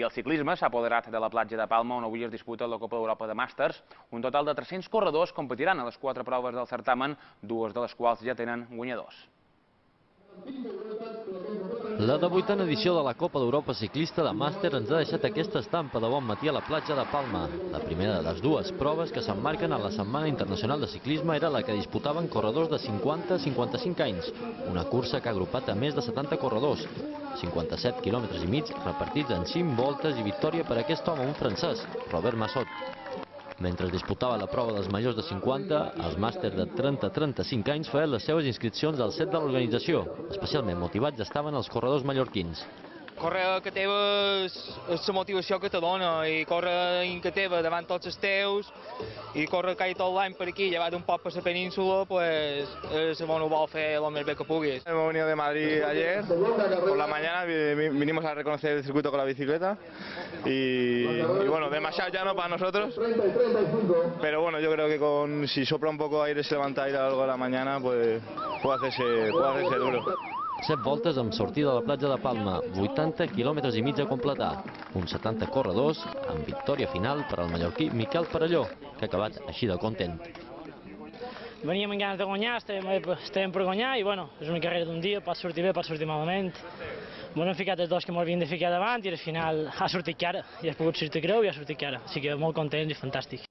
I el ciclisme s'ha apoderat de la platja de Palma, on avui es disputa la Copa d'Europa de Màsters. Un total de 300 corredors competiran a les quatre proves del certamen, dues de les quals ja tenen guanyadors. La devuitena edició de la Copa d'Europa Ciclista de Màster ens ha deixat aquesta estampa de bon matí a la platja de Palma. La primera de les dues proves que s'emmarquen a la Setmana Internacional de Ciclisme era la que disputaven corredors de 50 a 55 anys, una cursa que ha agrupat a més de 70 corredors, 57 quilòmetres i mig repartits en 5 voltes i victòria per aquest home, un francès, Robert Massot. Mentre es disputava la prova dels majors de 50, els màsters de 30-35 anys feien les seves inscripcions al set de l'organització. Especialment motivats estaven els corredors mallorquins. Córrer a que teva és, és la motivació que te dona i córrer in que teva davant tots els teus i córrer quasi tot l'any per aquí, llevat un poc per la península, pues és bon ho vol fer el més bé que puguis. Hemos venido de Madrid ayer, por la mañana vinimos a reconocer el circuito con la bicicleta y, y bueno, demasiado ya no para nosotros, pero bueno, yo creo que con si sopla un poco aire, se levanta aire a largo de la mañana, pues puede hacerse, puede hacerse duro. 7 voltes amb sortida a la platja de Palma, 80 quilòmetres i mig a completar, uns 70 corredors amb victòria final per al mallorquí Miquel Parelló, que ha acabat així de content. Veníem amb ganes de guanyar, estàvem, per guanyar i bueno, és una carrera d'un dia, pot sortir bé, pot sortir malament. Bueno, hem ficat els dos que m'havien de ficar davant i al final ha sortit cara, i ha pogut sortir greu i ha sortit cara, així que molt content i fantàstic.